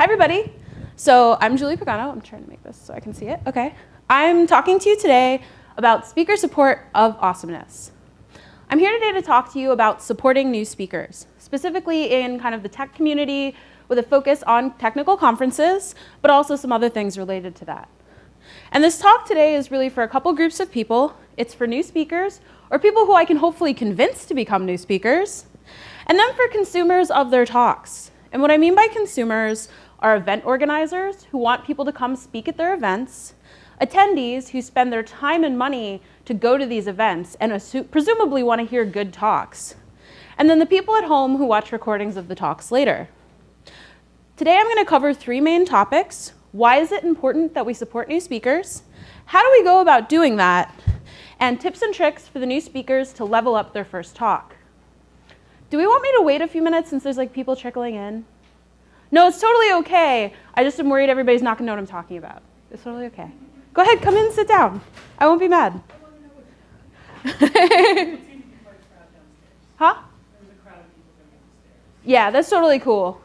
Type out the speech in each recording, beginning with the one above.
Hi, everybody. So I'm Julie Pagano. I'm trying to make this so I can see it. Okay. I'm talking to you today about speaker support of awesomeness. I'm here today to talk to you about supporting new speakers, specifically in kind of the tech community with a focus on technical conferences, but also some other things related to that. And this talk today is really for a couple groups of people. It's for new speakers, or people who I can hopefully convince to become new speakers, and then for consumers of their talks. And what I mean by consumers are event organizers who want people to come speak at their events, attendees who spend their time and money to go to these events and presumably want to hear good talks, and then the people at home who watch recordings of the talks later. Today I'm going to cover three main topics. Why is it important that we support new speakers? How do we go about doing that? And tips and tricks for the new speakers to level up their first talk. Do we want me to wait a few minutes since there's like people trickling in? No, it's totally okay. I just am worried everybody's not going to know what I'm talking about. It's totally okay. Go ahead, come in and sit down. I won't be mad. huh? Yeah, that's totally cool.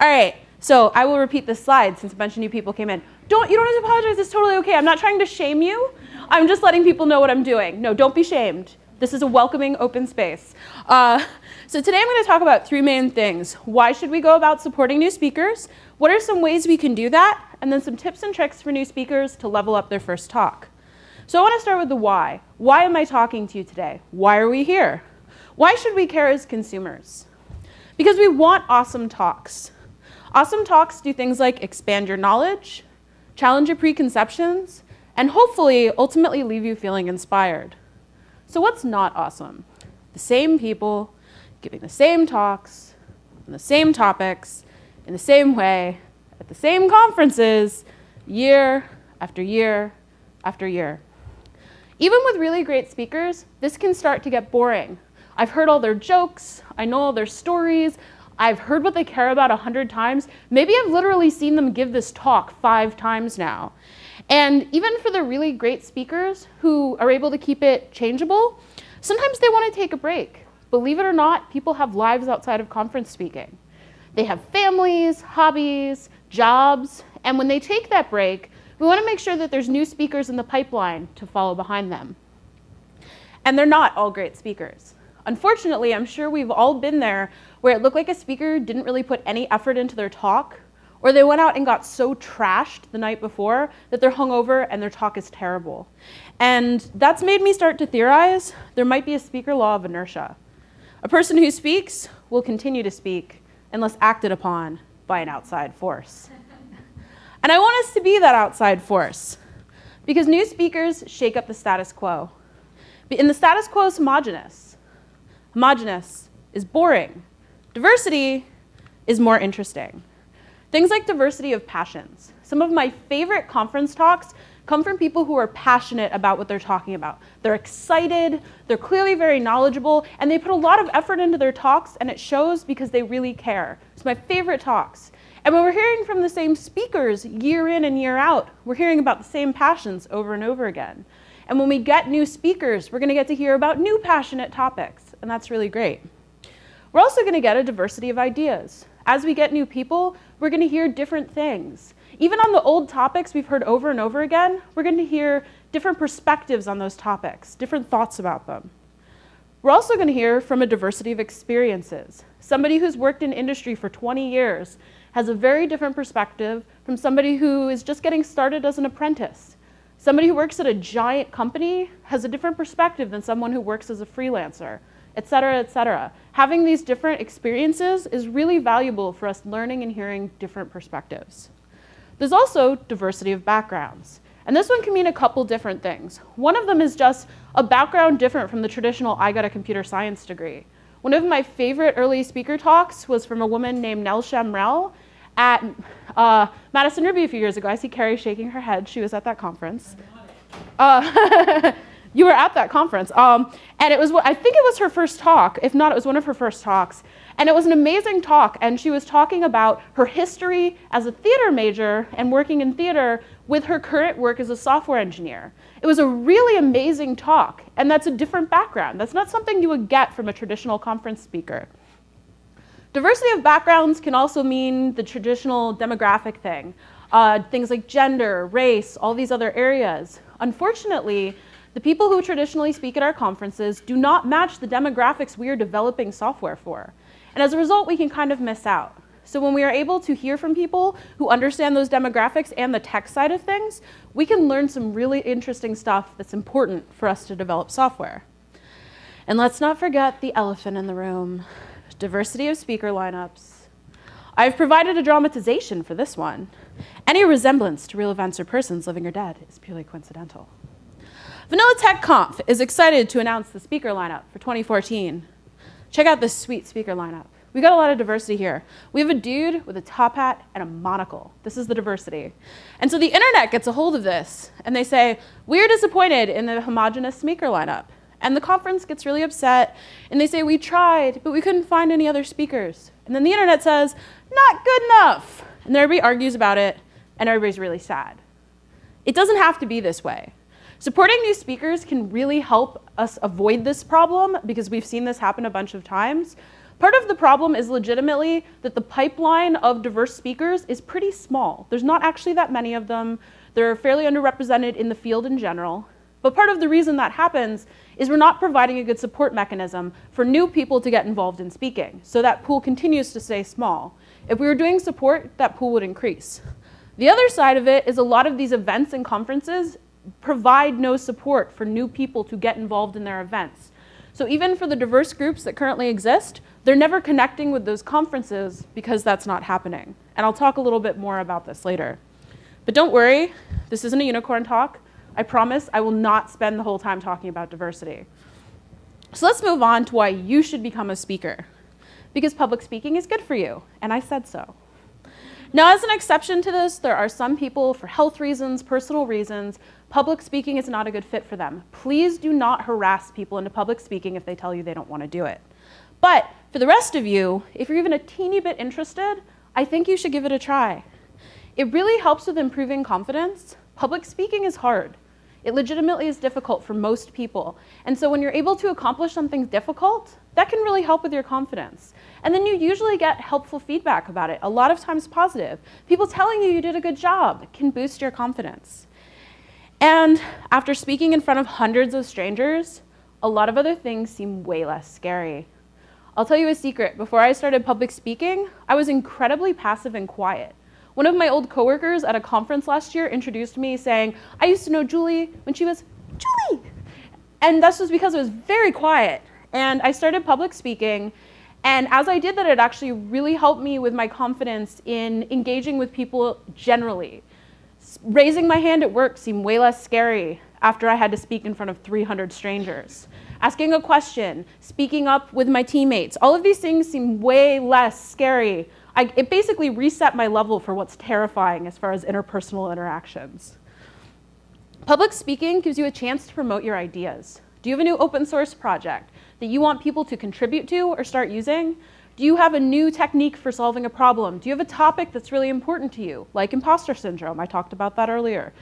All right, so I will repeat this slide since a bunch of new people came in. Don't, you don't have to apologize, it's totally okay. I'm not trying to shame you. I'm just letting people know what I'm doing. No, don't be shamed. This is a welcoming open space. Uh, so today I'm going to talk about three main things. Why should we go about supporting new speakers? What are some ways we can do that? And then some tips and tricks for new speakers to level up their first talk. So I want to start with the why. Why am I talking to you today? Why are we here? Why should we care as consumers? Because we want awesome talks. Awesome talks do things like expand your knowledge, challenge your preconceptions, and hopefully ultimately leave you feeling inspired. So what's not awesome? The same people giving the same talks on the same topics in the same way at the same conferences year after year after year. Even with really great speakers, this can start to get boring. I've heard all their jokes, I know all their stories, I've heard what they care about a hundred times. Maybe I've literally seen them give this talk five times now. And even for the really great speakers who are able to keep it changeable, sometimes they want to take a break. Believe it or not, people have lives outside of conference speaking. They have families, hobbies, jobs, and when they take that break, we want to make sure that there's new speakers in the pipeline to follow behind them. And they're not all great speakers. Unfortunately, I'm sure we've all been there where it looked like a speaker didn't really put any effort into their talk, or they went out and got so trashed the night before that they're hungover and their talk is terrible. And that's made me start to theorize there might be a speaker law of inertia. A person who speaks will continue to speak unless acted upon by an outside force. and I want us to be that outside force because new speakers shake up the status quo. And the status quo is homogenous. Homogenous is boring. Diversity is more interesting. Things like diversity of passions. Some of my favorite conference talks come from people who are passionate about what they're talking about. They're excited, they're clearly very knowledgeable, and they put a lot of effort into their talks, and it shows because they really care. It's my favorite talks. And when we're hearing from the same speakers year in and year out, we're hearing about the same passions over and over again. And when we get new speakers, we're going to get to hear about new passionate topics, and that's really great. We're also going to get a diversity of ideas. As we get new people, we're going to hear different things. Even on the old topics we've heard over and over again, we're going to hear different perspectives on those topics, different thoughts about them. We're also going to hear from a diversity of experiences. Somebody who's worked in industry for 20 years has a very different perspective from somebody who is just getting started as an apprentice. Somebody who works at a giant company has a different perspective than someone who works as a freelancer, et cetera, et cetera. Having these different experiences is really valuable for us learning and hearing different perspectives. There's also diversity of backgrounds. And this one can mean a couple different things. One of them is just a background different from the traditional I got a computer science degree. One of my favorite early speaker talks was from a woman named Nell Shamrell at uh, Madison Ruby a few years ago. I see Carrie shaking her head. She was at that conference. Uh, you were at that conference. Um, and it was, I think it was her first talk. If not, it was one of her first talks. And it was an amazing talk. And she was talking about her history as a theater major and working in theater with her current work as a software engineer. It was a really amazing talk. And that's a different background. That's not something you would get from a traditional conference speaker. Diversity of backgrounds can also mean the traditional demographic thing. Uh, things like gender, race, all these other areas. Unfortunately, the people who traditionally speak at our conferences do not match the demographics we are developing software for. And as a result, we can kind of miss out. So when we are able to hear from people who understand those demographics and the tech side of things, we can learn some really interesting stuff that's important for us to develop software. And let's not forget the elephant in the room, diversity of speaker lineups. I've provided a dramatization for this one. Any resemblance to real events or persons living or dead is purely coincidental. Vanilla Tech Conf is excited to announce the speaker lineup for 2014. Check out this sweet speaker lineup. We got a lot of diversity here. We have a dude with a top hat and a monocle. This is the diversity. And so the internet gets a hold of this and they say, we're disappointed in the homogenous speaker lineup. And the conference gets really upset and they say, we tried, but we couldn't find any other speakers. And then the internet says, not good enough. And everybody argues about it and everybody's really sad. It doesn't have to be this way. Supporting new speakers can really help us avoid this problem because we've seen this happen a bunch of times. Part of the problem is legitimately that the pipeline of diverse speakers is pretty small. There's not actually that many of them. They're fairly underrepresented in the field in general. But part of the reason that happens is we're not providing a good support mechanism for new people to get involved in speaking. So that pool continues to stay small. If we were doing support, that pool would increase. The other side of it is a lot of these events and conferences provide no support for new people to get involved in their events. So even for the diverse groups that currently exist, they're never connecting with those conferences because that's not happening. And I'll talk a little bit more about this later. But don't worry, this isn't a unicorn talk. I promise I will not spend the whole time talking about diversity. So let's move on to why you should become a speaker. Because public speaking is good for you, and I said so. Now, as an exception to this, there are some people, for health reasons, personal reasons, public speaking is not a good fit for them. Please do not harass people into public speaking if they tell you they don't want to do it. But for the rest of you, if you're even a teeny bit interested, I think you should give it a try. It really helps with improving confidence. Public speaking is hard. It legitimately is difficult for most people. And so when you're able to accomplish something difficult, that can really help with your confidence. And then you usually get helpful feedback about it, a lot of times positive. People telling you you did a good job can boost your confidence. And after speaking in front of hundreds of strangers, a lot of other things seem way less scary. I'll tell you a secret. Before I started public speaking, I was incredibly passive and quiet. One of my old coworkers at a conference last year introduced me saying, I used to know Julie when she was Julie. And this was because I was very quiet. And I started public speaking. And as I did that, it actually really helped me with my confidence in engaging with people generally. Raising my hand at work seemed way less scary after I had to speak in front of 300 strangers. Asking a question, speaking up with my teammates, all of these things seem way less scary I, it basically reset my level for what's terrifying as far as interpersonal interactions. Public speaking gives you a chance to promote your ideas. Do you have a new open source project that you want people to contribute to or start using? Do you have a new technique for solving a problem? Do you have a topic that's really important to you, like imposter syndrome? I talked about that earlier.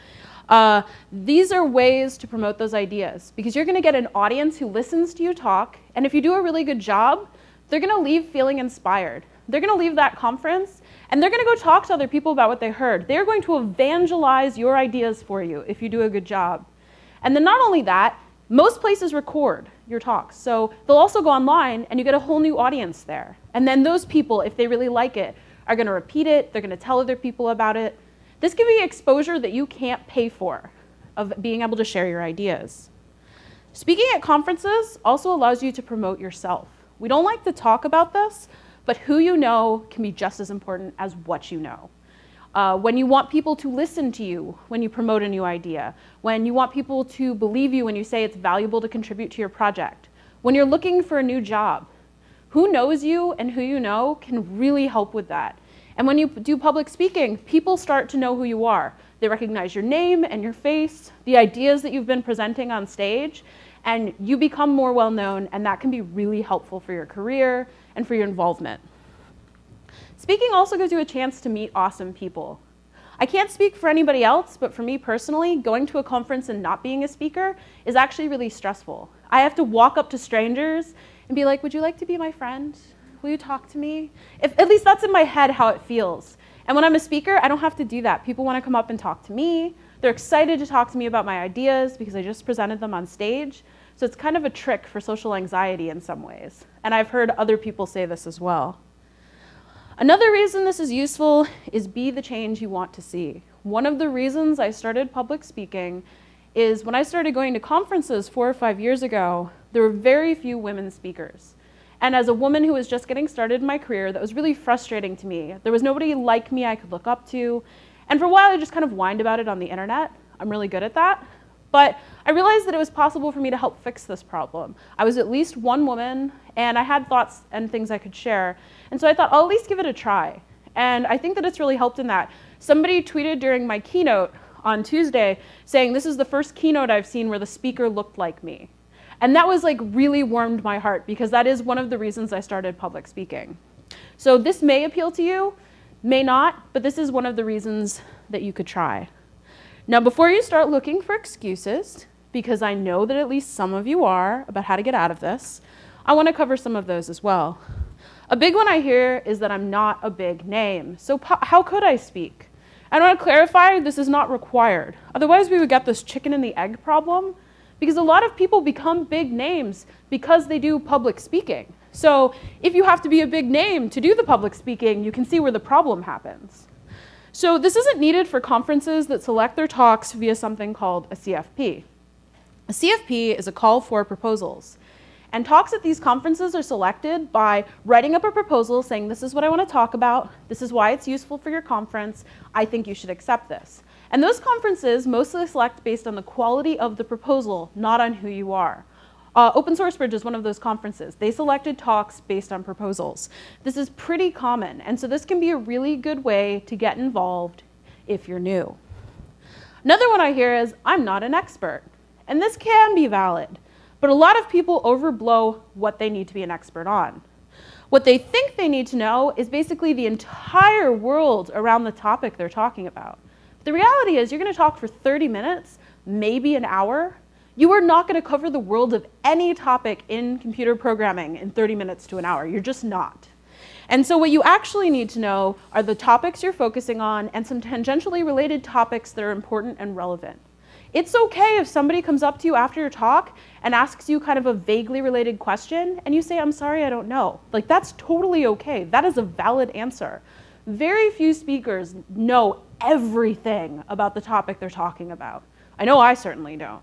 Uh, these are ways to promote those ideas because you're going to get an audience who listens to you talk, and if you do a really good job, they're going to leave feeling inspired. They're going to leave that conference and they're going to go talk to other people about what they heard. They're going to evangelize your ideas for you if you do a good job. And then not only that, most places record your talks. So they'll also go online and you get a whole new audience there. And then those people, if they really like it, are going to repeat it. They're going to tell other people about it. This can be exposure that you can't pay for of being able to share your ideas. Speaking at conferences also allows you to promote yourself. We don't like to talk about this, but who you know can be just as important as what you know. Uh, when you want people to listen to you when you promote a new idea, when you want people to believe you when you say it's valuable to contribute to your project, when you're looking for a new job, who knows you and who you know can really help with that. And when you do public speaking, people start to know who you are. They recognize your name and your face, the ideas that you've been presenting on stage, and you become more well known, and that can be really helpful for your career and for your involvement. Speaking also gives you a chance to meet awesome people. I can't speak for anybody else, but for me personally, going to a conference and not being a speaker is actually really stressful. I have to walk up to strangers and be like, would you like to be my friend? will you talk to me? If, at least that's in my head how it feels. And when I'm a speaker, I don't have to do that. People want to come up and talk to me. They're excited to talk to me about my ideas because I just presented them on stage. So it's kind of a trick for social anxiety in some ways. And I've heard other people say this as well. Another reason this is useful is be the change you want to see. One of the reasons I started public speaking is when I started going to conferences four or five years ago, there were very few women speakers. And as a woman who was just getting started in my career, that was really frustrating to me. There was nobody like me I could look up to. And for a while, I just kind of whined about it on the internet. I'm really good at that. But I realized that it was possible for me to help fix this problem. I was at least one woman, and I had thoughts and things I could share. And so I thought, I'll at least give it a try. And I think that it's really helped in that. Somebody tweeted during my keynote on Tuesday saying, this is the first keynote I've seen where the speaker looked like me. And that was like really warmed my heart because that is one of the reasons I started public speaking. So this may appeal to you, may not, but this is one of the reasons that you could try. Now, before you start looking for excuses, because I know that at least some of you are about how to get out of this, I want to cover some of those as well. A big one I hear is that I'm not a big name. So how could I speak? I want to clarify this is not required. Otherwise, we would get this chicken and the egg problem because a lot of people become big names because they do public speaking. So if you have to be a big name to do the public speaking, you can see where the problem happens. So this isn't needed for conferences that select their talks via something called a CFP. A CFP is a call for proposals. And talks at these conferences are selected by writing up a proposal saying, this is what I want to talk about, this is why it's useful for your conference, I think you should accept this. And those conferences mostly select based on the quality of the proposal, not on who you are. Uh, Open Source Bridge is one of those conferences. They selected talks based on proposals. This is pretty common, and so this can be a really good way to get involved if you're new. Another one I hear is, I'm not an expert. And this can be valid, but a lot of people overblow what they need to be an expert on. What they think they need to know is basically the entire world around the topic they're talking about. The reality is you're going to talk for 30 minutes, maybe an hour, you are not going to cover the world of any topic in computer programming in 30 minutes to an hour. You're just not. And so what you actually need to know are the topics you're focusing on and some tangentially related topics that are important and relevant. It's okay if somebody comes up to you after your talk and asks you kind of a vaguely related question and you say, I'm sorry, I don't know. Like that's totally okay. That is a valid answer. Very few speakers know everything about the topic they're talking about. I know I certainly don't.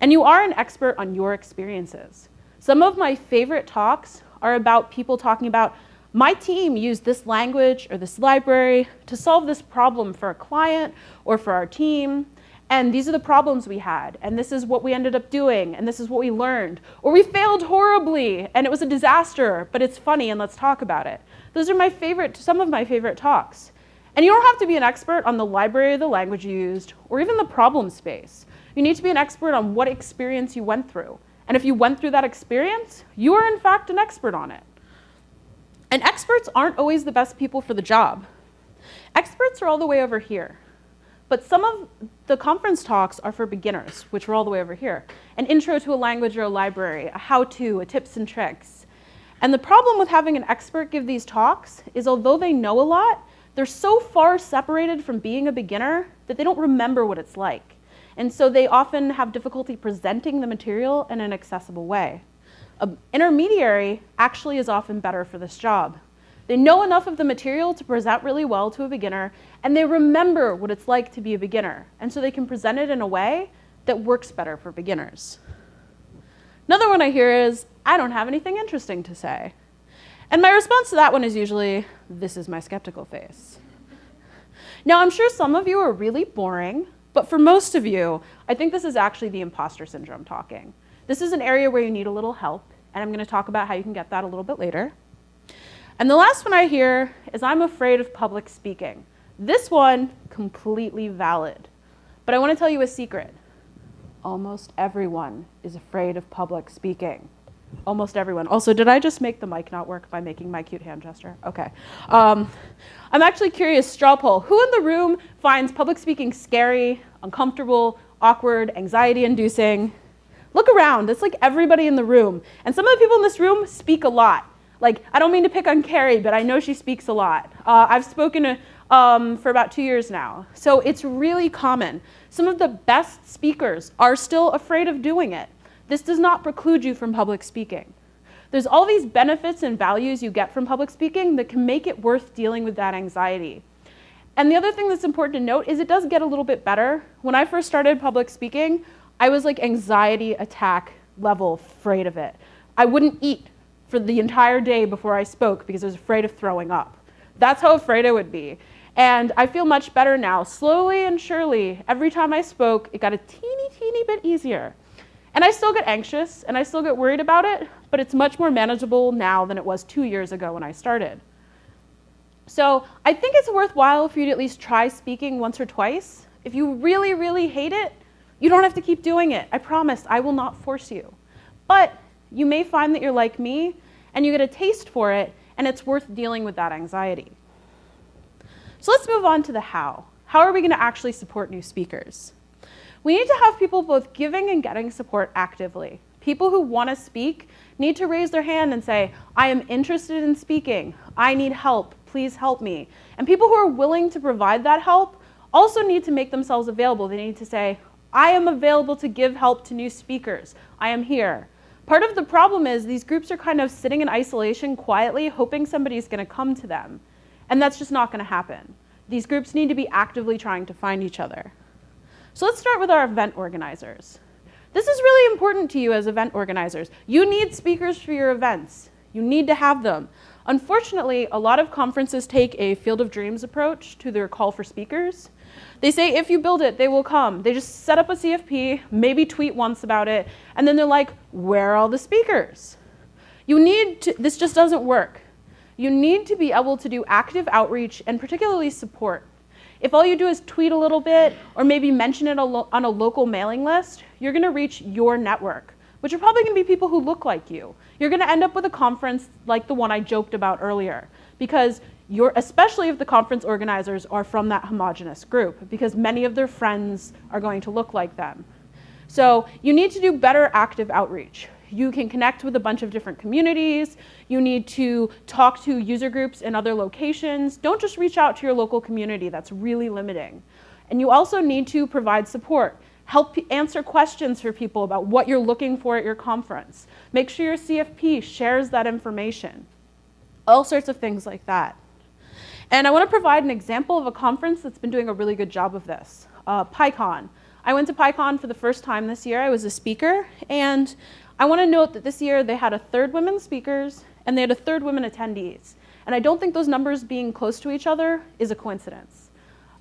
And you are an expert on your experiences. Some of my favorite talks are about people talking about my team used this language or this library to solve this problem for a client or for our team. And these are the problems we had. And this is what we ended up doing. And this is what we learned. Or we failed horribly and it was a disaster, but it's funny and let's talk about it. Those are my favorite, some of my favorite talks. And you don't have to be an expert on the library the language used or even the problem space. You need to be an expert on what experience you went through. And if you went through that experience, you are in fact an expert on it. And experts aren't always the best people for the job. Experts are all the way over here. But some of the conference talks are for beginners, which are all the way over here. An intro to a language or a library, a how-to, a tips and tricks. And the problem with having an expert give these talks is although they know a lot, they're so far separated from being a beginner that they don't remember what it's like. And so they often have difficulty presenting the material in an accessible way. An intermediary actually is often better for this job. They know enough of the material to present really well to a beginner, and they remember what it's like to be a beginner. And so they can present it in a way that works better for beginners. Another one I hear is, I don't have anything interesting to say. And my response to that one is usually, this is my skeptical face. Now, I'm sure some of you are really boring, but for most of you, I think this is actually the imposter syndrome talking. This is an area where you need a little help, and I'm going to talk about how you can get that a little bit later. And the last one I hear is I'm afraid of public speaking. This one, completely valid. But I want to tell you a secret. Almost everyone is afraid of public speaking. Almost everyone. Also, did I just make the mic not work by making my cute hand gesture? Okay. Um, I'm actually curious, straw poll, who in the room finds public speaking scary, uncomfortable, awkward, anxiety inducing? Look around, it's like everybody in the room. And some of the people in this room speak a lot. Like, I don't mean to pick on Carrie, but I know she speaks a lot. Uh, I've spoken to, um, for about two years now. So it's really common. Some of the best speakers are still afraid of doing it. This does not preclude you from public speaking. There's all these benefits and values you get from public speaking that can make it worth dealing with that anxiety. And the other thing that's important to note is it does get a little bit better. When I first started public speaking, I was like anxiety attack level afraid of it. I wouldn't eat for the entire day before I spoke because I was afraid of throwing up. That's how afraid I would be. And I feel much better now. Slowly and surely, every time I spoke, it got a teeny, teeny bit easier. And I still get anxious and I still get worried about it, but it's much more manageable now than it was two years ago when I started. So I think it's worthwhile for you to at least try speaking once or twice. If you really, really hate it, you don't have to keep doing it. I promise, I will not force you. But you may find that you're like me and you get a taste for it and it's worth dealing with that anxiety. So let's move on to the how. How are we going to actually support new speakers? We need to have people both giving and getting support actively. People who want to speak need to raise their hand and say, I am interested in speaking. I need help. Please help me. And people who are willing to provide that help also need to make themselves available. They need to say, I am available to give help to new speakers. I am here. Part of the problem is these groups are kind of sitting in isolation quietly, hoping somebody's going to come to them. And that's just not going to happen. These groups need to be actively trying to find each other. So let's start with our event organizers. This is really important to you as event organizers. You need speakers for your events. You need to have them. Unfortunately, a lot of conferences take a field of dreams approach to their call for speakers. They say if you build it, they will come. They just set up a CFP, maybe tweet once about it, and then they're like, where are all the speakers? You need to, this just doesn't work. You need to be able to do active outreach and particularly support. If all you do is tweet a little bit or maybe mention it on a local mailing list, you're going to reach your network, which are probably going to be people who look like you. You're going to end up with a conference like the one I joked about earlier because you're, especially if the conference organizers are from that homogenous group because many of their friends are going to look like them. So you need to do better active outreach. You can connect with a bunch of different communities. You need to talk to user groups in other locations. Don't just reach out to your local community. That's really limiting. And you also need to provide support. Help answer questions for people about what you're looking for at your conference. Make sure your CFP shares that information. All sorts of things like that. And I want to provide an example of a conference that's been doing a really good job of this, uh, PyCon. I went to PyCon for the first time this year. I was a speaker, and I want to note that this year they had a third women speakers and they had a third women attendees. And I don't think those numbers being close to each other is a coincidence.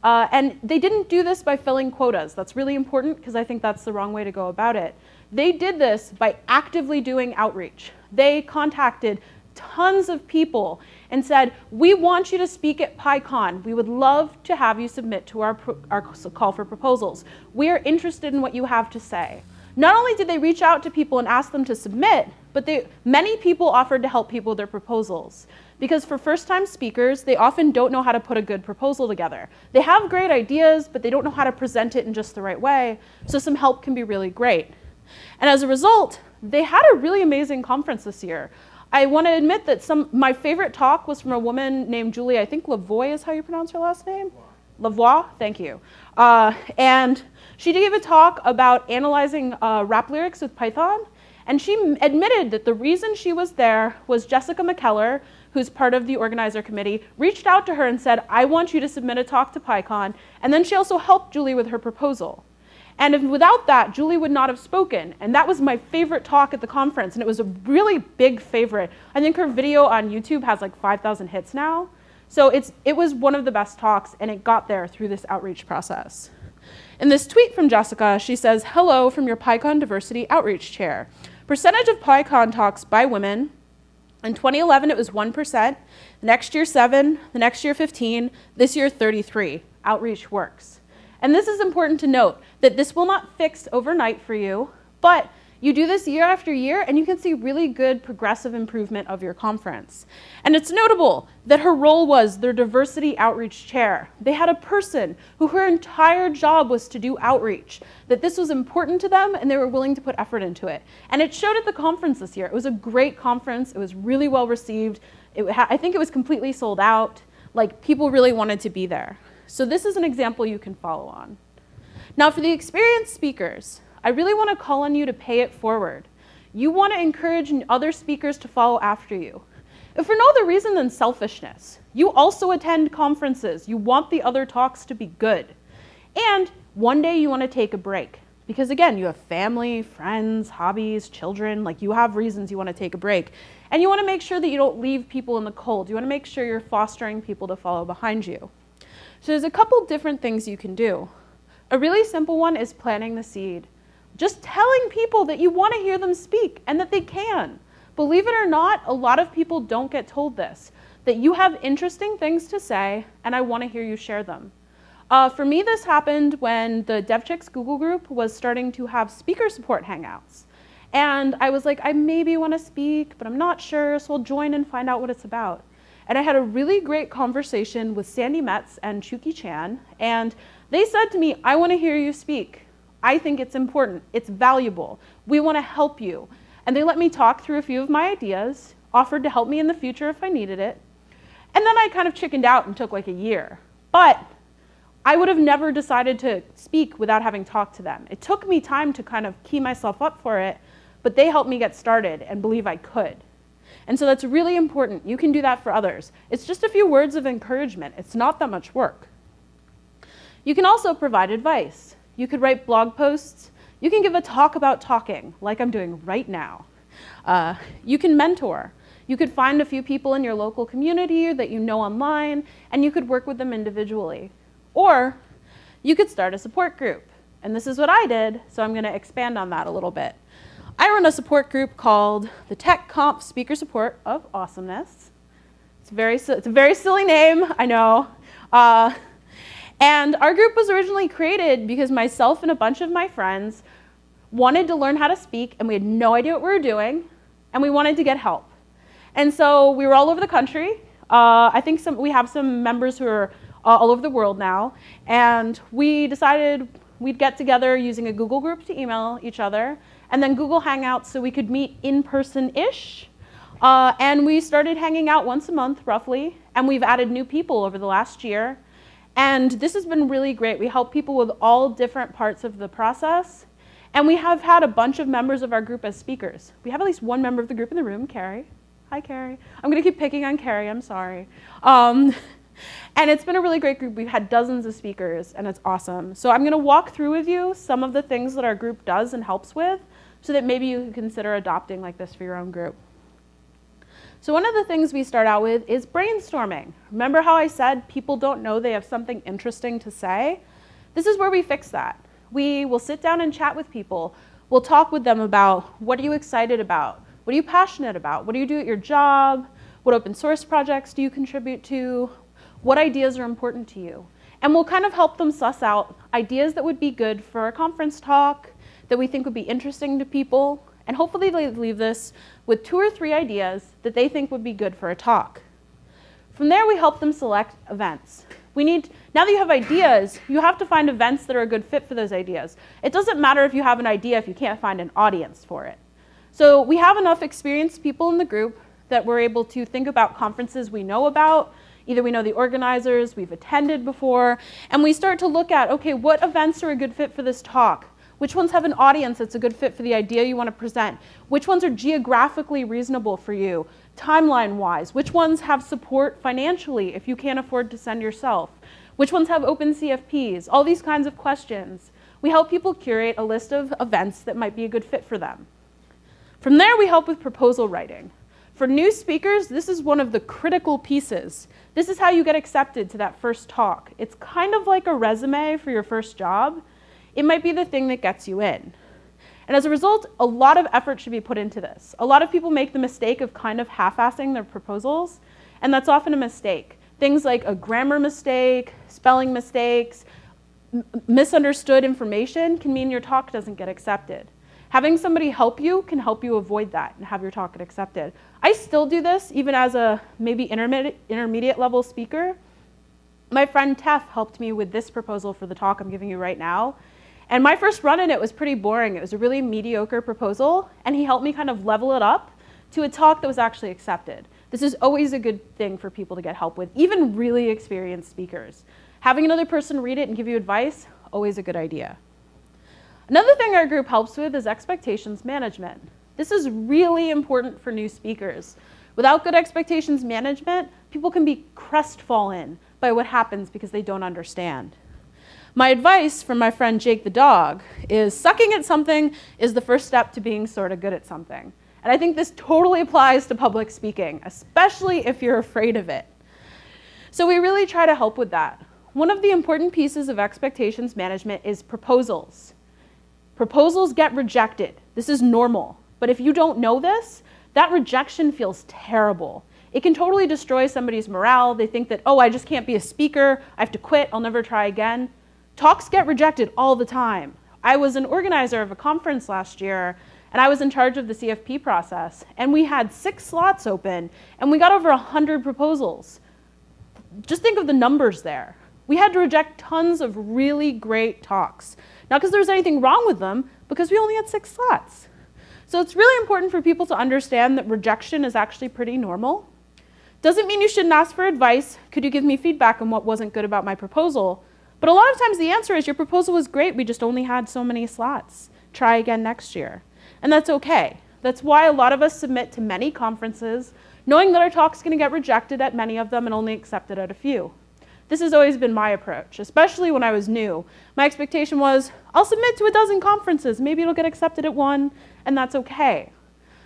Uh, and they didn't do this by filling quotas. That's really important because I think that's the wrong way to go about it. They did this by actively doing outreach. They contacted tons of people and said, we want you to speak at PyCon. We would love to have you submit to our, our call for proposals. We are interested in what you have to say. Not only did they reach out to people and ask them to submit, but they, many people offered to help people with their proposals. Because for first-time speakers, they often don't know how to put a good proposal together. They have great ideas, but they don't know how to present it in just the right way, so some help can be really great. And as a result, they had a really amazing conference this year. I want to admit that some my favorite talk was from a woman named Julie, I think Lavoie is how you pronounce her last name? Lavoie, thank you. Uh, and she gave a talk about analyzing uh, rap lyrics with Python, and she admitted that the reason she was there was Jessica McKellar, who's part of the organizer committee, reached out to her and said, I want you to submit a talk to PyCon, and then she also helped Julie with her proposal. And if, without that, Julie would not have spoken. And that was my favorite talk at the conference, and it was a really big favorite. I think her video on YouTube has like 5,000 hits now. So it's, it was one of the best talks, and it got there through this outreach process. In this tweet from Jessica, she says, hello from your PyCon Diversity Outreach Chair. Percentage of PyCon talks by women. In 2011, it was 1%. Next year, 7. The next year, 15. This year, 33. Outreach works. And this is important to note, that this will not fix overnight for you, but You do this year after year, and you can see really good progressive improvement of your conference. And it's notable that her role was their diversity outreach chair. They had a person who her entire job was to do outreach, that this was important to them, and they were willing to put effort into it. And it showed at the conference this year. It was a great conference, it was really well received. I think it was completely sold out. Like, people really wanted to be there. So, this is an example you can follow on. Now, for the experienced speakers, I really want to call on you to pay it forward. You want to encourage other speakers to follow after you. If for no other reason than selfishness, you also attend conferences. You want the other talks to be good. And one day you want to take a break. Because again, you have family, friends, hobbies, children, like you have reasons you want to take a break. And you want to make sure that you don't leave people in the cold. You want to make sure you're fostering people to follow behind you. So there's a couple different things you can do. A really simple one is planting the seed. Just telling people that you want to hear them speak and that they can. Believe it or not, a lot of people don't get told this that you have interesting things to say and I want to hear you share them. Uh, for me, this happened when the DevChix Google group was starting to have speaker support hangouts. And I was like, I maybe want to speak, but I'm not sure, so I'll join and find out what it's about. And I had a really great conversation with Sandi Metz and Chuki Chan, and they said to me, I want to hear you speak. I think it's important, it's valuable. We want to help you. And they let me talk through a few of my ideas, offered to help me in the future if I needed it. And then I kind of chickened out and took like a year. But I would have never decided to speak without having talked to them. It took me time to kind of key myself up for it, but they helped me get started and believe I could. And so that's really important. You can do that for others. It's just a few words of encouragement. It's not that much work. You can also provide advice. You could write blog posts. You can give a talk about talking, like I'm doing right now. Uh, you can mentor. You could find a few people in your local community that you know online, and you could work with them individually. Or you could start a support group. And this is what I did, so I'm going to expand on that a little bit. I run a support group called the Tech Comp Speaker Support of Awesomeness. It's, very, it's a very silly name, I know. Uh, and our group was originally created because myself and a bunch of my friends wanted to learn how to speak, and we had no idea what we were doing, and we wanted to get help. And so we were all over the country. Uh, I think some, we have some members who are uh, all over the world now, and we decided we'd get together using a Google group to email each other, and then Google Hangouts so we could meet in person-ish. Uh, and we started hanging out once a month, roughly, and we've added new people over the last year. And this has been really great. We help people with all different parts of the process. And we have had a bunch of members of our group as speakers. We have at least one member of the group in the room, Carrie. Hi, Carrie. I'm going to keep picking on Carrie. I'm sorry. Um, and it's been a really great group. We've had dozens of speakers, and it's awesome. So I'm going to walk through with you some of the things that our group does and helps with so that maybe you can consider adopting like this for your own group. So one of the things we start out with is brainstorming. Remember how I said people don't know they have something interesting to say? This is where we fix that. We will sit down and chat with people. We'll talk with them about what are you excited about? What are you passionate about? What do you do at your job? What open source projects do you contribute to? What ideas are important to you? And we'll kind of help them suss out ideas that would be good for a conference talk, that we think would be interesting to people, and hopefully they leave this with two or three ideas that they think would be good for a talk. From there, we help them select events. We need, now that you have ideas, you have to find events that are a good fit for those ideas. It doesn't matter if you have an idea if you can't find an audience for it. So we have enough experienced people in the group that we're able to think about conferences we know about, either we know the organizers, we've attended before, and we start to look at, okay, what events are a good fit for this talk? Which ones have an audience that's a good fit for the idea you want to present? Which ones are geographically reasonable for you, timeline-wise? Which ones have support financially if you can't afford to send yourself? Which ones have open CFPs? All these kinds of questions. We help people curate a list of events that might be a good fit for them. From there, we help with proposal writing. For new speakers, this is one of the critical pieces. This is how you get accepted to that first talk. It's kind of like a resume for your first job it might be the thing that gets you in. And as a result, a lot of effort should be put into this. A lot of people make the mistake of kind of half-assing their proposals, and that's often a mistake. Things like a grammar mistake, spelling mistakes, misunderstood information can mean your talk doesn't get accepted. Having somebody help you can help you avoid that and have your talk get accepted. I still do this even as a maybe intermediate, intermediate level speaker. My friend Tef helped me with this proposal for the talk I'm giving you right now. And my first run in it was pretty boring. It was a really mediocre proposal, and he helped me kind of level it up to a talk that was actually accepted. This is always a good thing for people to get help with, even really experienced speakers. Having another person read it and give you advice, always a good idea. Another thing our group helps with is expectations management. This is really important for new speakers. Without good expectations management, people can be crestfallen by what happens because they don't understand. My advice from my friend Jake the dog is sucking at something is the first step to being sort of good at something. And I think this totally applies to public speaking, especially if you're afraid of it. So we really try to help with that. One of the important pieces of expectations management is proposals. Proposals get rejected. This is normal. But if you don't know this, that rejection feels terrible. It can totally destroy somebody's morale. They think that, oh, I just can't be a speaker. I have to quit. I'll never try again. Talks get rejected all the time. I was an organizer of a conference last year, and I was in charge of the CFP process. And we had six slots open, and we got over 100 proposals. Just think of the numbers there. We had to reject tons of really great talks. Not because there was anything wrong with them, because we only had six slots. So it's really important for people to understand that rejection is actually pretty normal. Doesn't mean you shouldn't ask for advice. Could you give me feedback on what wasn't good about my proposal? But a lot of times the answer is your proposal was great, we just only had so many slots. Try again next year. And that's okay. That's why a lot of us submit to many conferences, knowing that our talk's gonna get rejected at many of them and only accepted at a few. This has always been my approach, especially when I was new. My expectation was, I'll submit to a dozen conferences, maybe it'll get accepted at one, and that's okay.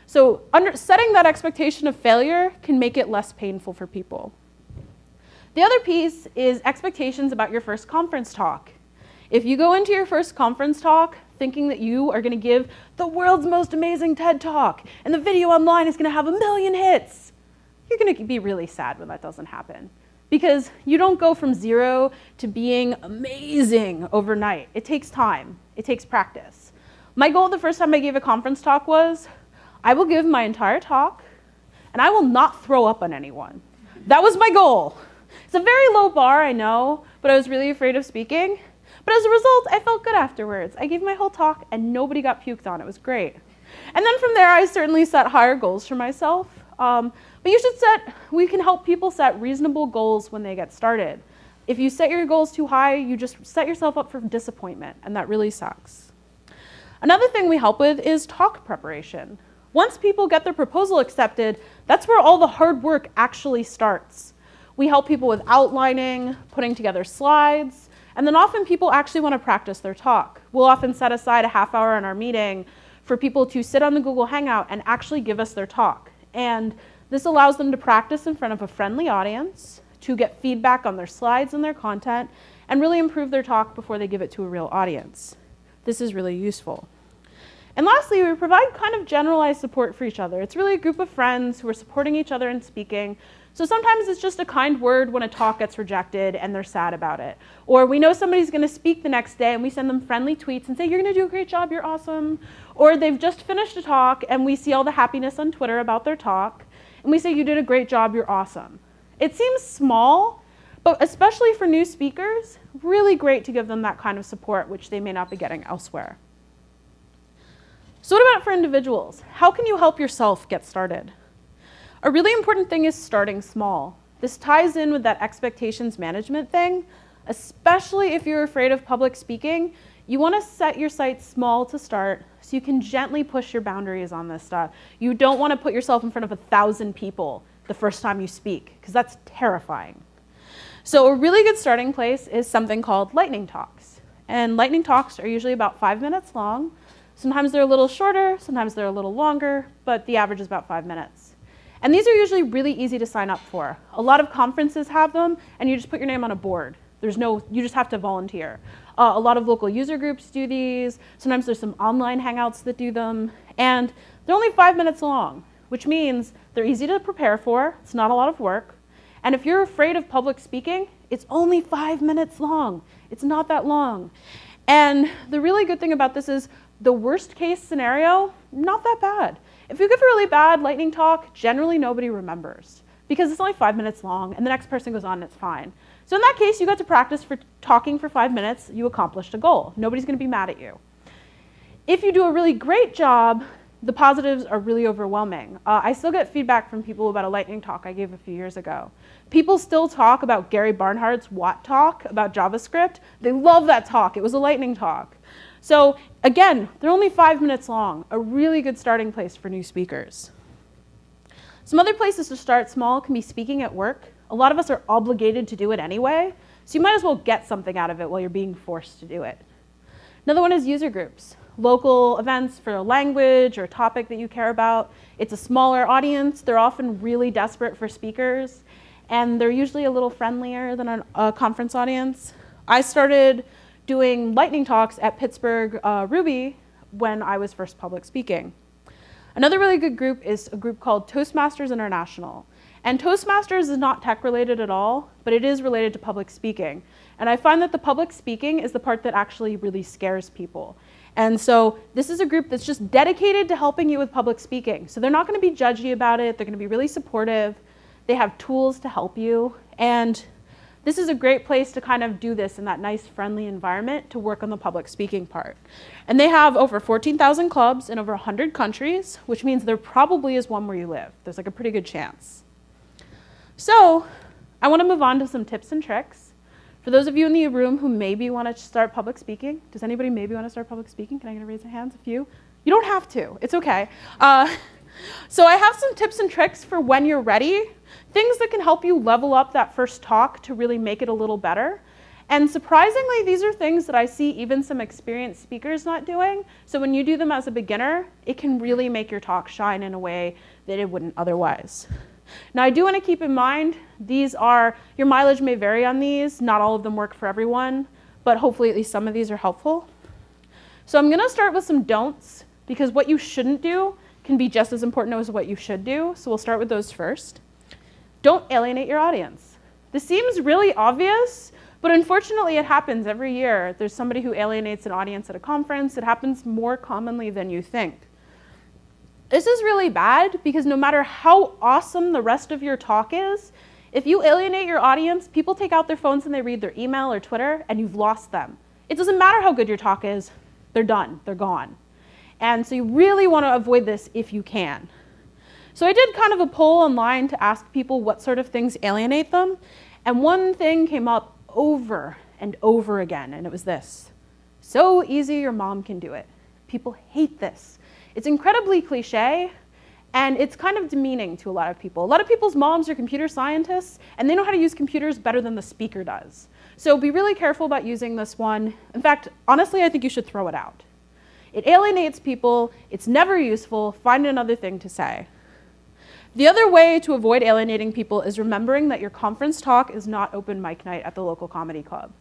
So under, setting that expectation of failure can make it less painful for people. The other piece is expectations about your first conference talk. If you go into your first conference talk thinking that you are gonna give the world's most amazing TED Talk and the video online is gonna have a million hits, you're gonna be really sad when that doesn't happen because you don't go from zero to being amazing overnight. It takes time, it takes practice. My goal the first time I gave a conference talk was I will give my entire talk and I will not throw up on anyone. That was my goal. It's a very low bar, I know, but I was really afraid of speaking. But as a result, I felt good afterwards. I gave my whole talk and nobody got puked on. It was great. And then from there, I certainly set higher goals for myself. Um, but you should set, we can help people set reasonable goals when they get started. If you set your goals too high, you just set yourself up for disappointment, and that really sucks. Another thing we help with is talk preparation. Once people get their proposal accepted, that's where all the hard work actually starts. We help people with outlining, putting together slides, and then often people actually want to practice their talk. We'll often set aside a half hour in our meeting for people to sit on the Google Hangout and actually give us their talk. And this allows them to practice in front of a friendly audience, to get feedback on their slides and their content, and really improve their talk before they give it to a real audience. This is really useful. And lastly, we provide kind of generalized support for each other. It's really a group of friends who are supporting each other in speaking. So sometimes it's just a kind word when a talk gets rejected and they're sad about it. Or we know somebody's going to speak the next day and we send them friendly tweets and say, You're going to do a great job, you're awesome. Or they've just finished a talk and we see all the happiness on Twitter about their talk and we say, You did a great job, you're awesome. It seems small, but especially for new speakers, really great to give them that kind of support, which they may not be getting elsewhere. So, what about for individuals? How can you help yourself get started? A really important thing is starting small. This ties in with that expectations management thing, especially if you're afraid of public speaking. You want to set your sights small to start so you can gently push your boundaries on this stuff. You don't want to put yourself in front of a thousand people the first time you speak, because that's terrifying. So a really good starting place is something called lightning talks. And lightning talks are usually about five minutes long. Sometimes they're a little shorter, sometimes they're a little longer, but the average is about five minutes. And these are usually really easy to sign up for. A lot of conferences have them, and you just put your name on a board. There's no, you just have to volunteer. Uh, a lot of local user groups do these. Sometimes there's some online hangouts that do them. And they're only five minutes long, which means they're easy to prepare for. It's not a lot of work. And if you're afraid of public speaking, it's only five minutes long. It's not that long. And the really good thing about this is the worst case scenario, not that bad. If you give a really bad lightning talk, generally nobody remembers because it's only five minutes long and the next person goes on and it's fine. So in that case, you got to practice for talking for five minutes, you accomplished a goal. Nobody's gonna be mad at you. If you do a really great job, the positives are really overwhelming. Uh, I still get feedback from people about a lightning talk I gave a few years ago. People still talk about Gary Bernhardt's Wat talk about JavaScript. They love that talk. It was a lightning talk. So again, they're only five minutes long, a really good starting place for new speakers. Some other places to start small can be speaking at work. A lot of us are obligated to do it anyway, so you might as well get something out of it while you're being forced to do it. Another one is user groups. Local events for a language or a topic that you care about. It's a smaller audience. They're often really desperate for speakers, and they're usually a little friendlier than a, a conference audience. I started doing lightning talks at Pittsburgh uh, Ruby when I was first public speaking. Another really good group is a group called Toastmasters International. And Toastmasters is not tech related at all, but it is related to public speaking. And I find that the public speaking is the part that actually really scares people. And so this is a group that's just dedicated to helping you with public speaking. So they're not going to be judgy about it. They're going to be really supportive. They have tools to help you. And this is a great place to kind of do this in that nice friendly environment to work on the public speaking part. And they have over 14,000 clubs in over 100 countries, which means there probably is one where you live. There's like a pretty good chance. So I want to move on to some tips and tricks. For those of you in the room who maybe want to start public speaking, does anybody maybe want to start public speaking? Can I get a raise of hands? A few? You don't have to. It's okay. Uh, so I have some tips and tricks for when you're ready, things that can help you level up that first talk to really make it a little better. And surprisingly, these are things that I see even some experienced speakers not doing. So when you do them as a beginner, it can really make your talk shine in a way that it wouldn't otherwise. Now I do want to keep in mind, these are, your mileage may vary on these, not all of them work for everyone, but hopefully at least some of these are helpful. So I'm going to start with some don'ts, because what you shouldn't do can be just as important as what you should do, so we'll start with those first. Don't alienate your audience. This seems really obvious, but unfortunately it happens every year. There's somebody who alienates an audience at a conference. It happens more commonly than you think. This is really bad because no matter how awesome the rest of your talk is, if you alienate your audience, people take out their phones and they read their email or Twitter and you've lost them. It doesn't matter how good your talk is, they're done, they're gone. And so you really want to avoid this if you can. So I did kind of a poll online to ask people what sort of things alienate them. And one thing came up over and over again, and it was this. So easy your mom can do it. People hate this. It's incredibly cliche, and it's kind of demeaning to a lot of people. A lot of people's moms are computer scientists, and they know how to use computers better than the speaker does. So be really careful about using this one. In fact, honestly, I think you should throw it out. It alienates people, it's never useful, find another thing to say. The other way to avoid alienating people is remembering that your conference talk is not open mic night at the local comedy club.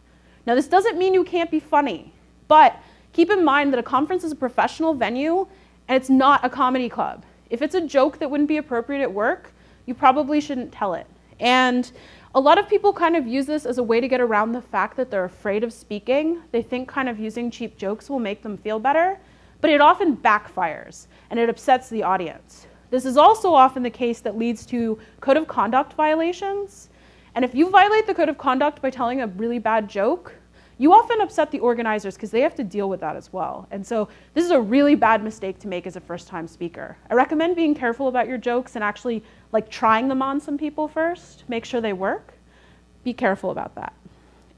Now this doesn't mean you can't be funny, but keep in mind that a conference is a professional venue and it's not a comedy club. If it's a joke that wouldn't be appropriate at work, you probably shouldn't tell it. And a lot of people kind of use this as a way to get around the fact that they're afraid of speaking. They think kind of using cheap jokes will make them feel better, but it often backfires and it upsets the audience. This is also often the case that leads to code of conduct violations. And if you violate the code of conduct by telling a really bad joke, you often upset the organizers because they have to deal with that as well. And so this is a really bad mistake to make as a first time speaker. I recommend being careful about your jokes and actually like trying them on some people first, make sure they work. Be careful about that.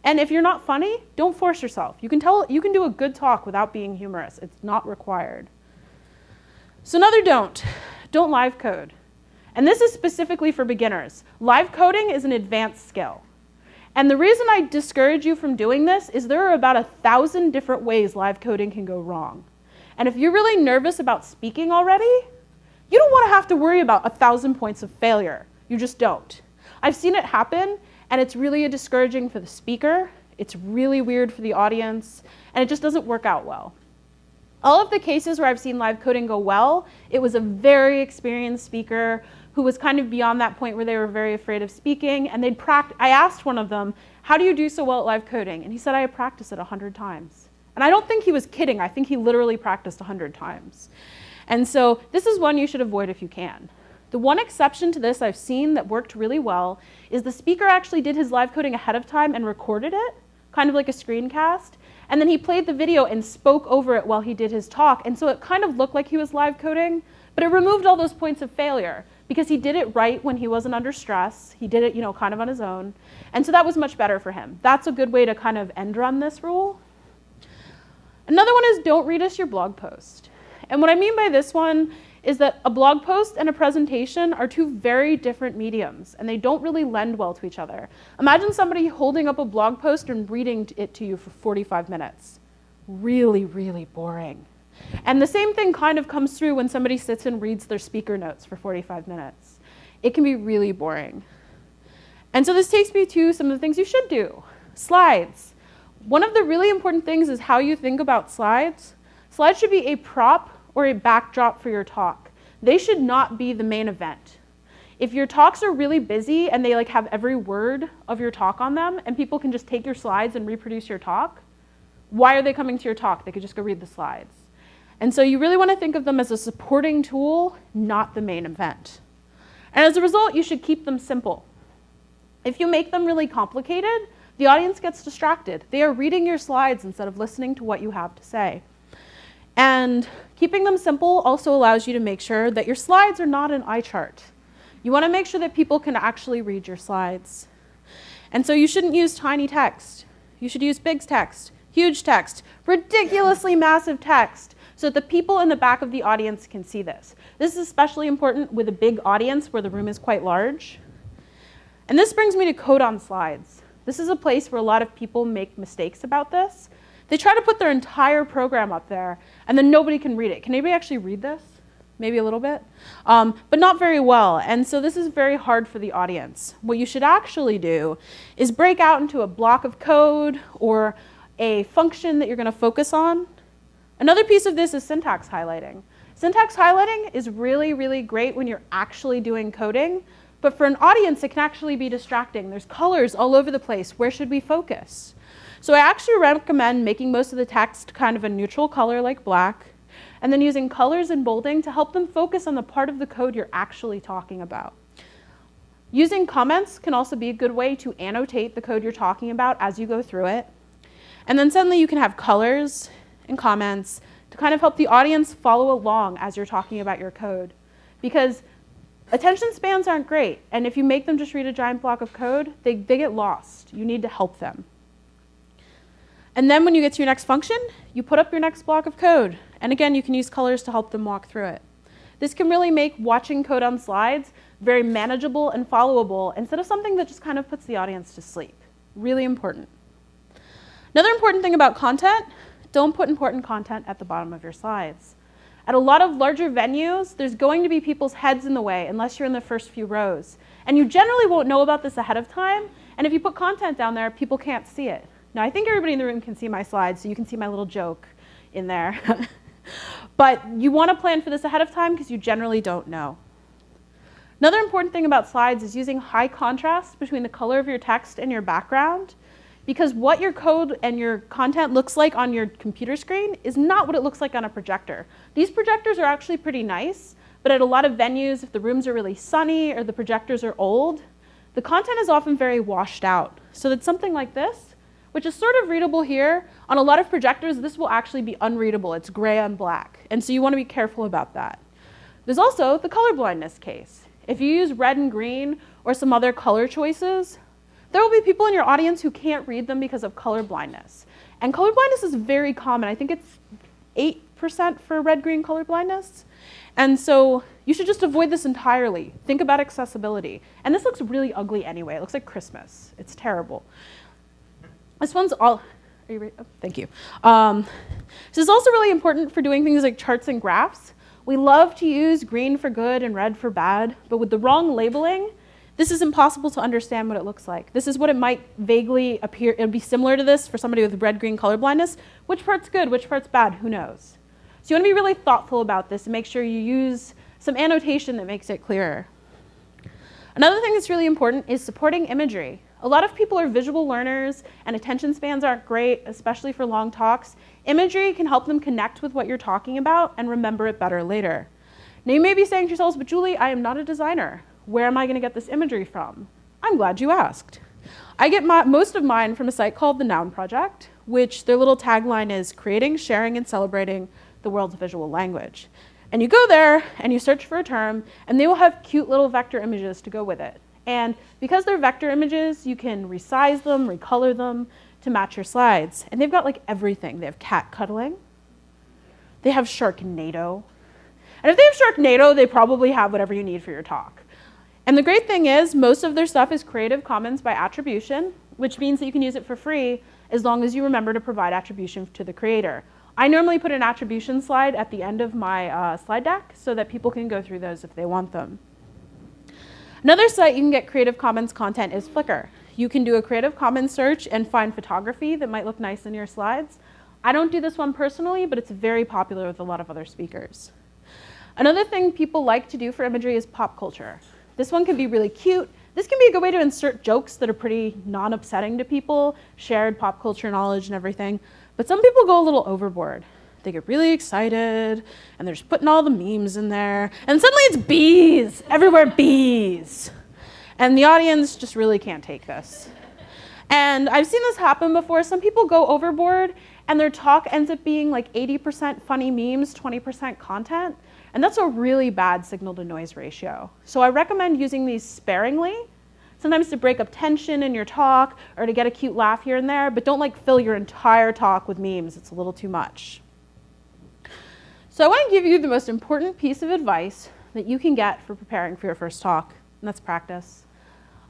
And if you're not funny, don't force yourself. You can tell you can do a good talk without being humorous. It's not required. So another don't. Don't live code. And this is specifically for beginners. Live coding is an advanced skill. And the reason I discourage you from doing this is there are about a thousand different ways live coding can go wrong. And if you're really nervous about speaking already, you don't want to have to worry about a thousand points of failure. You just don't. I've seen it happen, and it's really a discouraging for the speaker. It's really weird for the audience, and it just doesn't work out well. All of the cases where I've seen live coding go well, it was a very experienced speaker who was kind of beyond that point where they were very afraid of speaking. And they'd practice. I asked one of them, how do you do so well at live coding? And he said, I have practiced it 100 times. And I don't think he was kidding. I think he literally practiced 100 times. And so this is one you should avoid if you can. The one exception to this I've seen that worked really well is the speaker actually did his live coding ahead of time and recorded it, kind of like a screencast. And then he played the video and spoke over it while he did his talk. And so it kind of looked like he was live coding, but it removed all those points of failure because he did it right when he wasn't under stress. He did it, you know, kind of on his own. And so that was much better for him. That's a good way to kind of end run this rule. Another one is don't read us your blog post. And what I mean by this one is that a blog post and a presentation are two very different mediums and they don't really lend well to each other. Imagine somebody holding up a blog post and reading it to you for 45 minutes. Really, really boring. And the same thing kind of comes through when somebody sits and reads their speaker notes for 45 minutes. It can be really boring. And so this takes me to some of the things you should do. Slides. One of the really important things is how you think about slides. Slides should be a prop or a backdrop for your talk. They should not be the main event. If your talks are really busy and they like have every word of your talk on them and people can just take your slides and reproduce your talk, why are they coming to your talk? They could just go read the slides. And so you really want to think of them as a supporting tool, not the main event. And as a result, you should keep them simple. If you make them really complicated, the audience gets distracted. They are reading your slides instead of listening to what you have to say. And keeping them simple also allows you to make sure that your slides are not an eye chart. You want to make sure that people can actually read your slides. And so you shouldn't use tiny text. You should use big text, huge text, ridiculously massive text so that the people in the back of the audience can see this. This is especially important with a big audience where the room is quite large. And this brings me to code on slides. This is a place where a lot of people make mistakes about this. They try to put their entire program up there, and then nobody can read it. Can anybody actually read this? Maybe a little bit, um, but not very well. And so this is very hard for the audience. What you should actually do is break out into a block of code or a function that you're going to focus on Another piece of this is syntax highlighting. Syntax highlighting is really, really great when you're actually doing coding, but for an audience, it can actually be distracting. There's colors all over the place. Where should we focus? So I actually recommend making most of the text kind of a neutral color like black, and then using colors and bolding to help them focus on the part of the code you're actually talking about. Using comments can also be a good way to annotate the code you're talking about as you go through it. And then suddenly you can have colors and comments to kind of help the audience follow along as you're talking about your code. Because attention spans aren't great, and if you make them just read a giant block of code, they, they get lost. You need to help them. And then when you get to your next function, you put up your next block of code. And again, you can use colors to help them walk through it. This can really make watching code on slides very manageable and followable instead of something that just kind of puts the audience to sleep. Really important. Another important thing about content don't put important content at the bottom of your slides. At a lot of larger venues, there's going to be people's heads in the way unless you're in the first few rows. And you generally won't know about this ahead of time. And if you put content down there, people can't see it. Now, I think everybody in the room can see my slides, so you can see my little joke in there. but you want to plan for this ahead of time because you generally don't know. Another important thing about slides is using high contrast between the color of your text and your background because what your code and your content looks like on your computer screen is not what it looks like on a projector. These projectors are actually pretty nice, but at a lot of venues, if the rooms are really sunny or the projectors are old, the content is often very washed out. So that something like this, which is sort of readable here, on a lot of projectors, this will actually be unreadable. It's gray on black. And so you want to be careful about that. There's also the color blindness case. If you use red and green or some other color choices, there will be people in your audience who can't read them because of color blindness. And color blindness is very common. I think it's 8% for red-green color blindness. And so you should just avoid this entirely. Think about accessibility. And this looks really ugly anyway. It looks like Christmas. It's terrible. This one's all, are you ready? Oh, thank you. Um, this is also really important for doing things like charts and graphs. We love to use green for good and red for bad, but with the wrong labeling, this is impossible to understand what it looks like. This is what it might vaguely appear. It would be similar to this for somebody with red-green color blindness. Which part's good, which part's bad, who knows? So you want to be really thoughtful about this and make sure you use some annotation that makes it clearer. Another thing that's really important is supporting imagery. A lot of people are visual learners and attention spans aren't great, especially for long talks. Imagery can help them connect with what you're talking about and remember it better later. Now you may be saying to yourselves, but Julie, I am not a designer. Where am I gonna get this imagery from? I'm glad you asked. I get my, most of mine from a site called the Noun Project, which their little tagline is creating, sharing, and celebrating the world's visual language. And you go there and you search for a term, and they will have cute little vector images to go with it. And because they're vector images, you can resize them, recolor them to match your slides. And they've got like everything. They have cat cuddling. They have Sharknado. And if they have Sharknado, they probably have whatever you need for your talk. And the great thing is, most of their stuff is Creative Commons by attribution, which means that you can use it for free as long as you remember to provide attribution to the creator. I normally put an attribution slide at the end of my uh, slide deck so that people can go through those if they want them. Another site you can get Creative Commons content is Flickr. You can do a Creative Commons search and find photography that might look nice in your slides. I don't do this one personally, but it's very popular with a lot of other speakers. Another thing people like to do for imagery is pop culture. This one can be really cute. This can be a good way to insert jokes that are pretty non-upsetting to people, shared pop culture knowledge and everything. But some people go a little overboard. They get really excited and they're just putting all the memes in there. And suddenly it's bees, everywhere bees. And the audience just really can't take this. And I've seen this happen before. Some people go overboard and their talk ends up being like 80% funny memes, 20% content. And that's a really bad signal to noise ratio. So I recommend using these sparingly, sometimes to break up tension in your talk or to get a cute laugh here and there, but don't like fill your entire talk with memes. It's a little too much. So I want to give you the most important piece of advice that you can get for preparing for your first talk, and that's practice.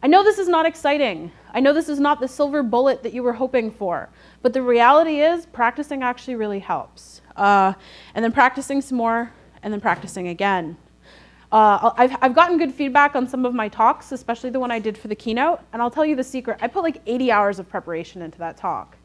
I know this is not exciting. I know this is not the silver bullet that you were hoping for, but the reality is practicing actually really helps. Uh, and then practicing some more, and then practicing again. Uh, I've, I've gotten good feedback on some of my talks, especially the one I did for the keynote, and I'll tell you the secret. I put like 80 hours of preparation into that talk.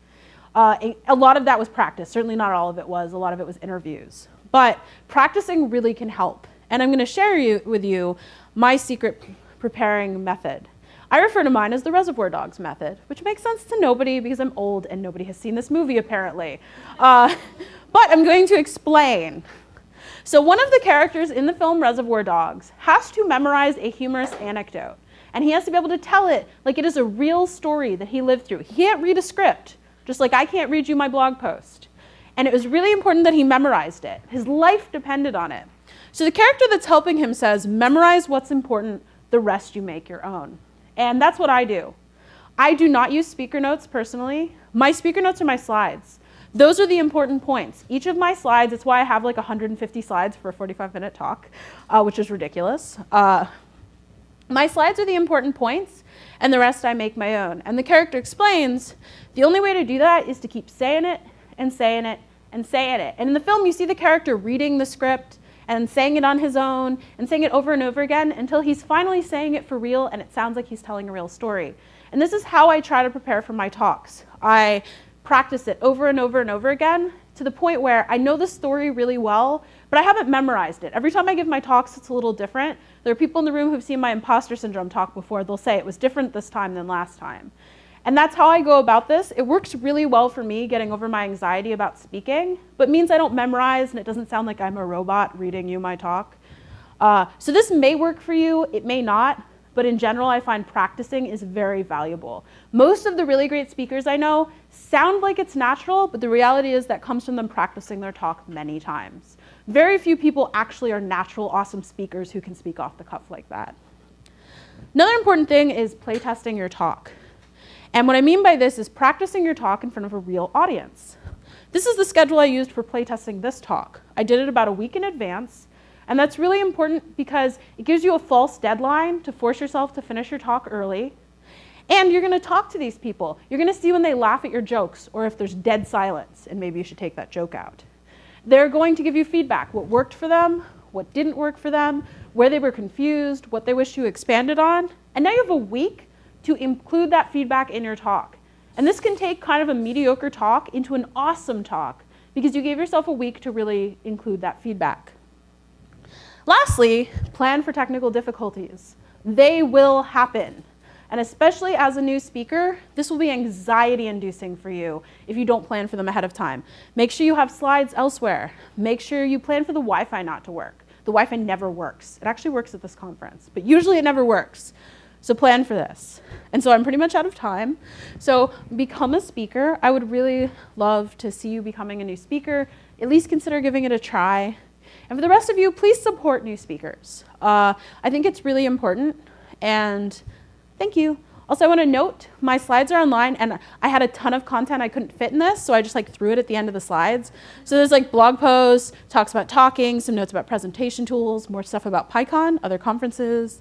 Uh, a lot of that was practice, certainly not all of it was, a lot of it was interviews. But practicing really can help. And I'm going to share you, with you my secret preparing method. I refer to mine as the Reservoir Dogs method, which makes sense to nobody because I'm old and nobody has seen this movie apparently. Uh, but I'm going to explain. So one of the characters in the film Reservoir Dogs has to memorize a humorous anecdote. And he has to be able to tell it like it is a real story that he lived through. He can't read a script, just like I can't read you my blog post. And it was really important that he memorized it. His life depended on it. So the character that's helping him says, memorize what's important, the rest you make your own. And that's what I do. I do not use speaker notes personally. My speaker notes are my slides. Those are the important points. Each of my slides, it's why I have like 150 slides for a 45 minute talk, uh, which is ridiculous. Uh, my slides are the important points, and the rest I make my own. And the character explains, the only way to do that is to keep saying it and saying it and saying it. And in the film, you see the character reading the script and saying it on his own and saying it over and over again until he's finally saying it for real and it sounds like he's telling a real story. And this is how I try to prepare for my talks. I practice it over and over and over again to the point where I know the story really well, but I haven't memorized it. Every time I give my talks, it's a little different. There are people in the room who've seen my imposter syndrome talk before. They'll say it was different this time than last time. And that's how I go about this. It works really well for me getting over my anxiety about speaking, but means I don't memorize and it doesn't sound like I'm a robot reading you my talk. Uh, so this may work for you, it may not, but in general, I find practicing is very valuable. Most of the really great speakers I know sound like it's natural, but the reality is that comes from them practicing their talk many times. Very few people actually are natural, awesome speakers who can speak off the cuff like that. Another important thing is playtesting your talk. And what I mean by this is practicing your talk in front of a real audience. This is the schedule I used for playtesting this talk. I did it about a week in advance, and that's really important because it gives you a false deadline to force yourself to finish your talk early. And you're going to talk to these people. You're going to see when they laugh at your jokes or if there's dead silence, and maybe you should take that joke out. They're going to give you feedback, what worked for them, what didn't work for them, where they were confused, what they wish you expanded on. And now you have a week to include that feedback in your talk. And this can take kind of a mediocre talk into an awesome talk because you gave yourself a week to really include that feedback. Lastly, plan for technical difficulties. They will happen. And especially as a new speaker, this will be anxiety inducing for you if you don't plan for them ahead of time. Make sure you have slides elsewhere. Make sure you plan for the Wi Fi not to work. The Wi Fi never works. It actually works at this conference, but usually it never works. So plan for this. And so I'm pretty much out of time. So become a speaker. I would really love to see you becoming a new speaker. At least consider giving it a try. And for the rest of you, please support new speakers. Uh, I think it's really important. And thank you. Also, I want to note my slides are online, and I had a ton of content I couldn't fit in this, so I just like threw it at the end of the slides. So there's like blog posts, talks about talking, some notes about presentation tools, more stuff about PyCon, other conferences,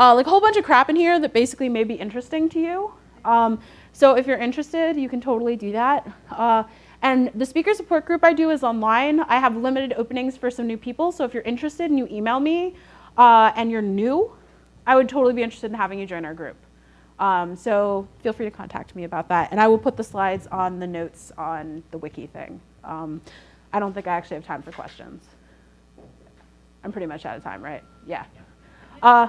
uh, like a whole bunch of crap in here that basically may be interesting to you. Um, so if you're interested, you can totally do that. Uh, and the speaker support group I do is online. I have limited openings for some new people, so if you're interested and you email me uh, and you're new, I would totally be interested in having you join our group. Um, so feel free to contact me about that. And I will put the slides on the notes on the wiki thing. Um, I don't think I actually have time for questions. I'm pretty much out of time, right? Yeah. Uh,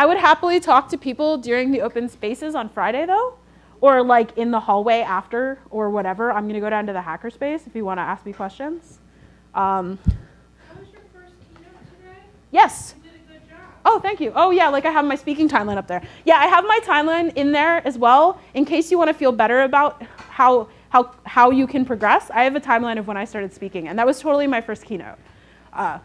I would happily talk to people during the open spaces on Friday, though, or like in the hallway after or whatever. I'm going to go down to the hackerspace if you want to ask me questions. Um, yes. Oh, thank you. Oh, yeah, like I have my speaking timeline up there. Yeah, I have my timeline in there as well in case you want to feel better about how, how, how you can progress. I have a timeline of when I started speaking, and that was totally my first keynote. Uh,